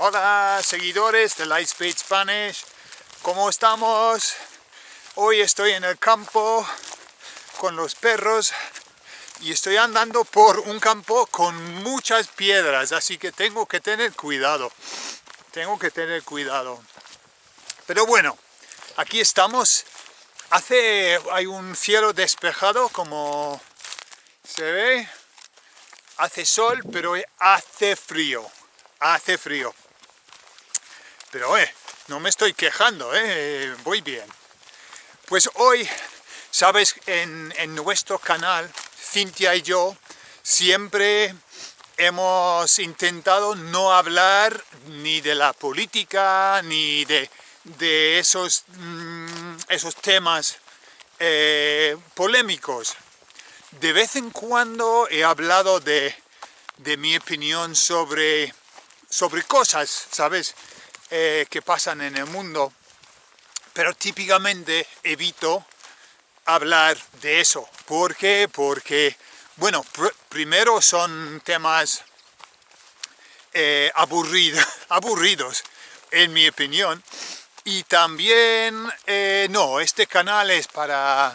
Hola seguidores de Lightspeed Spanish, ¿cómo estamos? Hoy estoy en el campo con los perros y estoy andando por un campo con muchas piedras, así que tengo que tener cuidado, tengo que tener cuidado. Pero bueno, aquí estamos, hace, hay un cielo despejado como se ve, hace sol, pero hace frío, hace frío. Pero eh, no me estoy quejando, eh, voy bien. Pues hoy, sabes, en, nuestro canal, Cintia y yo, siempre hemos intentado no hablar ni de la política, ni de, esos, mm, esos temas eh, polémicos. De vez en cuando he hablado de, de mi opinión sobre, sobre cosas, ¿sabes? Eh, que pasan en el mundo, pero típicamente evito hablar de eso. ¿Por qué? Porque, bueno, primero son temas eh, aburridos, en mi opinión, y también, eh, no, este canal es para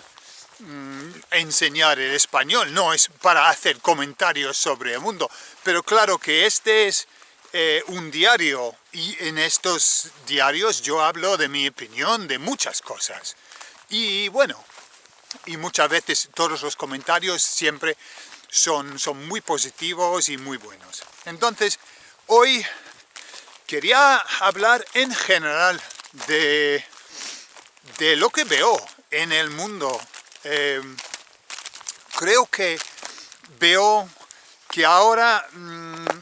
mm, enseñar el español, no es para hacer comentarios sobre el mundo, pero claro que este es eh, un diario y en estos diarios yo hablo de mi opinión de muchas cosas. Y bueno, y muchas veces todos los comentarios siempre son, son muy positivos y muy buenos. Entonces, hoy quería hablar en general de, de lo que veo en el mundo. Eh, creo que veo que ahora mm,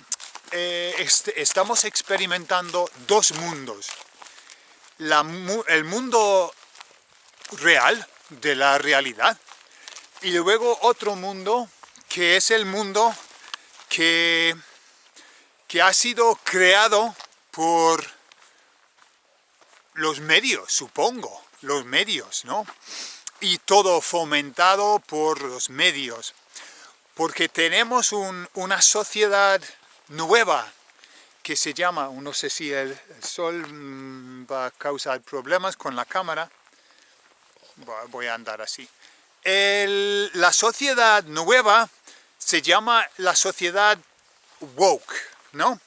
eh, estamos experimentando dos mundos. el mundo real, de la realidad, y luego otro mundo que es el mundo que, que ha sido creado por los medios, supongo, los medios, ¿no? Y todo fomentado por los medios, porque tenemos una sociedad nueva que se llama, no sé si el, sol mm, va a causar problemas con la cámara, voy a andar así. la sociedad nueva se llama la sociedad woke, ¿no?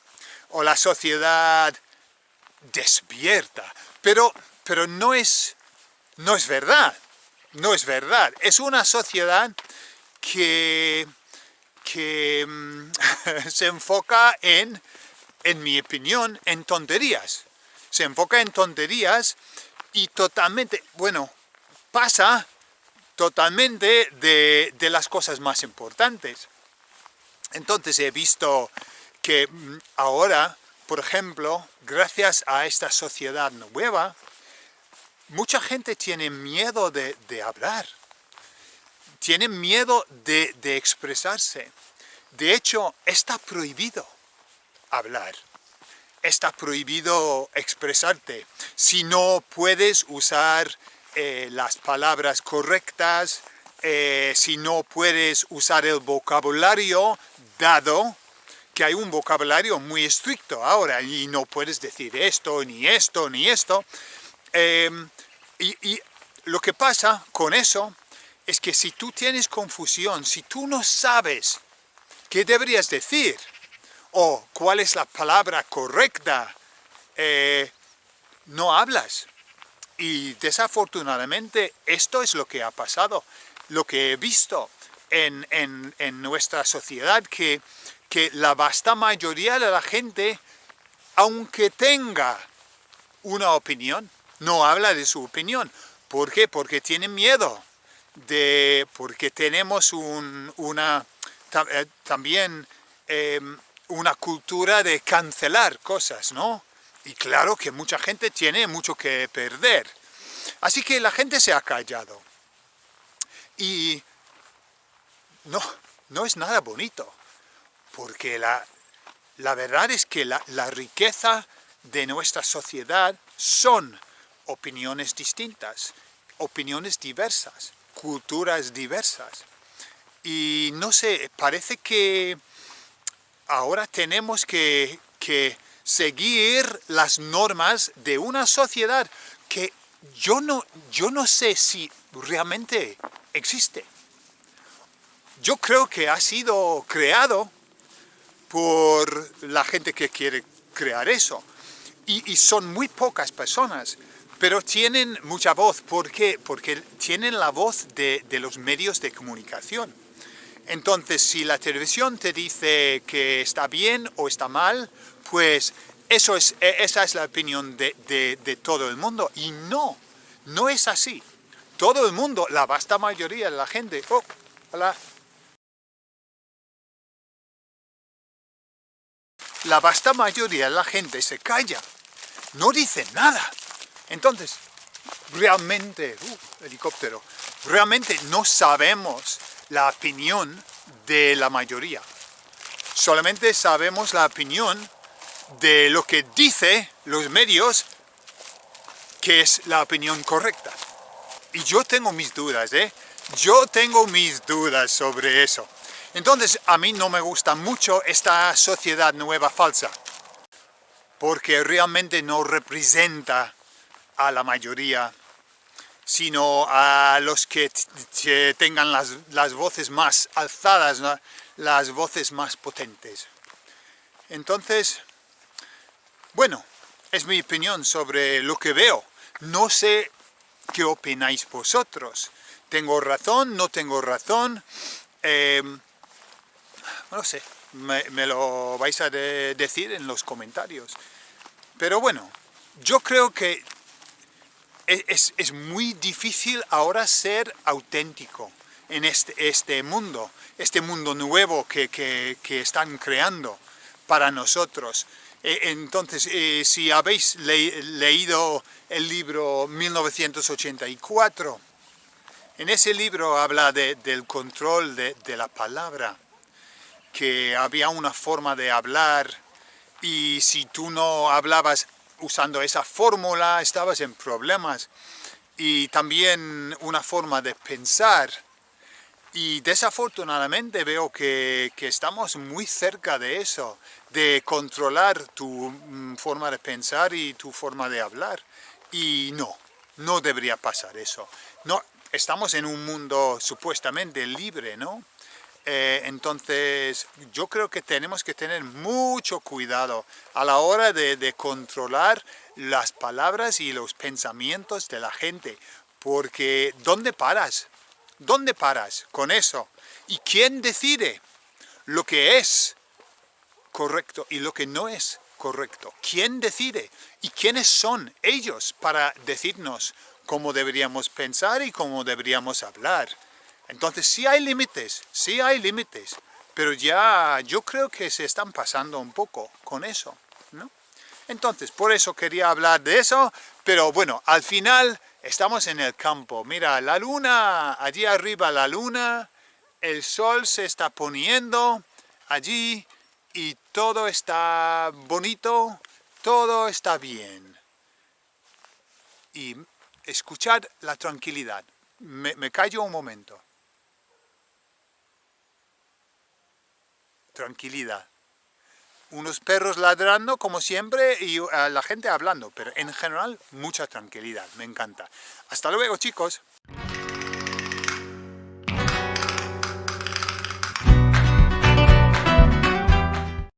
O la sociedad despierta, pero, pero no, es, no es verdad, no es verdad. Es una sociedad que que mm, se enfoca en, en mi opinión, en tonterías. Se enfoca en tonterías y totalmente, bueno, pasa totalmente de, de las cosas más importantes. Entonces he visto que mm, ahora, por ejemplo, gracias a esta sociedad nueva, mucha gente tiene miedo de, de hablar tienen miedo de, expresarse. De hecho, está prohibido hablar. Está prohibido expresarte. Si no puedes usar eh, las palabras correctas, eh, si no puedes usar el vocabulario dado, que hay un vocabulario muy estricto ahora, y no puedes decir esto, ni esto, ni esto. Em, y lo que pasa con eso es que si tú tienes confusión, si tú no sabes qué deberías decir, o cuál es la palabra correcta, eh, no hablas. Y desafortunadamente esto es lo que ha pasado, lo que he visto en, nuestra sociedad, que, que la vasta mayoría de la gente, aunque tenga una opinión, no habla de su opinión. ¿Por qué? Porque tienen miedo de, porque tenemos una, eh, también em, una cultura de cancelar cosas, ¿no? Y claro que mucha gente tiene mucho que perder. Así que la gente se ha callado. Y no, no es nada bonito, porque la, la verdad es que la, la riqueza de nuestra sociedad son opiniones distintas, opiniones diversas culturas diversas. Y no sé, parece que ahora tenemos que, seguir las normas de una sociedad que yo no, yo no sé si realmente existe. Yo creo que ha sido creado por la gente que quiere crear eso. Y, son muy pocas personas, pero tienen mucha voz. ¿Por qué? Porque tienen la voz de, de los medios de comunicación. Entonces, si la televisión te dice que está bien o está mal, pues eso es, e, esa es la opinión de, de, todo el mundo. Y no, no es así. Todo el mundo, la vasta mayoría de la gente... Oh, hola. La vasta mayoría de la gente se calla, no dice nada. Entonces, realmente, uh, helicóptero, realmente no sabemos la opinión de la mayoría. Solamente sabemos la opinión de lo que dice los medios que es la opinión correcta. Y yo tengo mis dudas, ¿eh? Yo tengo mis dudas sobre eso. Entonces, a mí no me gusta mucho esta sociedad nueva falsa, porque realmente no representa a la mayoría, sino a los que tengan las, voces más alzadas, las voces más potentes. Entonces, bueno, es mi opinión sobre lo que veo. No sé qué opináis vosotros. ¿Tengo razón? ¿No tengo razón? Em, no sé, me, lo vais a decir en los comentarios. Pero bueno, yo creo que e, es, muy difícil ahora ser auténtico en este, este mundo, este mundo nuevo que, que están creando para nosotros. Eh, entonces, eh, si habéis leído el libro 1984, en ese libro habla del control de, la palabra, que había una forma de hablar y si tú no hablabas usando esa fórmula estabas en problemas y también una forma de pensar y desafortunadamente veo que, estamos muy cerca de eso, de controlar tu mm, forma de pensar y tu forma de hablar. Y no, no debería pasar eso. No, estamos en un mundo supuestamente libre, ¿no? Eh, entonces, yo creo que tenemos que tener mucho cuidado a la hora de, de controlar las palabras y los pensamientos de la gente, porque ¿dónde paras? ¿Dónde paras con eso? ¿Y quién decide lo que es correcto y lo que no es correcto? ¿Quién decide? ¿Y quiénes son ellos para decirnos cómo deberíamos pensar y cómo deberíamos hablar? Entonces sí hay límites, sí hay límites, pero ya yo creo que se están pasando un poco con eso, ¿no? Entonces, por eso quería hablar de eso, pero bueno, al final Estamos en el campo, mira la luna, allí arriba la luna, el sol se está poniendo allí y todo está bonito, todo está bien. Y escuchad la tranquilidad. Me, me callo un momento. Tranquilidad unos perros ladrando como siempre y la gente hablando, pero en general mucha tranquilidad, me encanta. Hasta luego chicos.